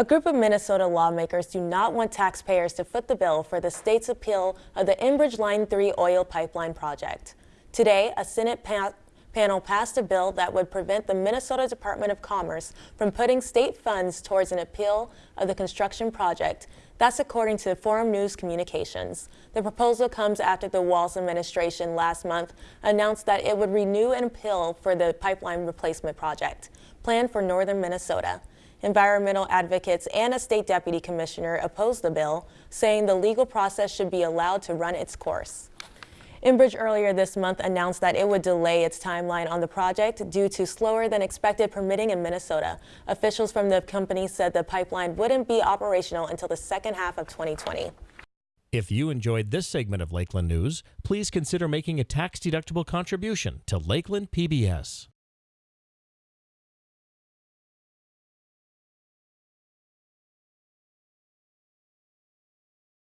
A group of Minnesota lawmakers do not want taxpayers to foot the bill for the state's appeal of the Enbridge Line 3 oil pipeline project. Today, a Senate pa panel passed a bill that would prevent the Minnesota Department of Commerce from putting state funds towards an appeal of the construction project. That's according to Forum News Communications. The proposal comes after the Walz administration last month announced that it would renew an appeal for the pipeline replacement project planned for northern Minnesota. Environmental advocates and a state deputy commissioner opposed the bill, saying the legal process should be allowed to run its course. Enbridge earlier this month announced that it would delay its timeline on the project due to slower than expected permitting in Minnesota. Officials from the company said the pipeline wouldn't be operational until the second half of 2020. If you enjoyed this segment of Lakeland News, please consider making a tax-deductible contribution to Lakeland PBS.